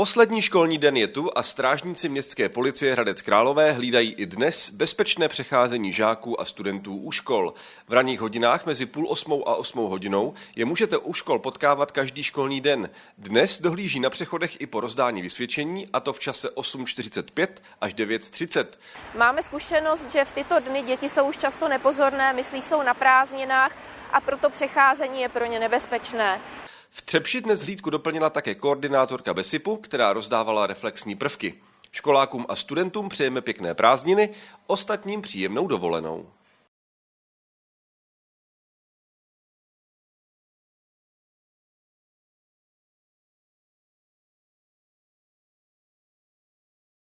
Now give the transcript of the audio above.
Poslední školní den je tu a strážníci městské policie Hradec Králové hlídají i dnes bezpečné přecházení žáků a studentů u škol. V ranních hodinách mezi půl osmou a osmou hodinou je můžete u škol potkávat každý školní den. Dnes dohlíží na přechodech i po rozdání vysvědčení a to v čase 8.45 až 9.30. Máme zkušenost, že v tyto dny děti jsou už často nepozorné, myslí jsou na prázdninách a proto přecházení je pro ně nebezpečné. V Třepši dnes hlídku doplnila také koordinátorka Besipu, která rozdávala reflexní prvky. Školákům a studentům přejeme pěkné prázdniny, ostatním příjemnou dovolenou.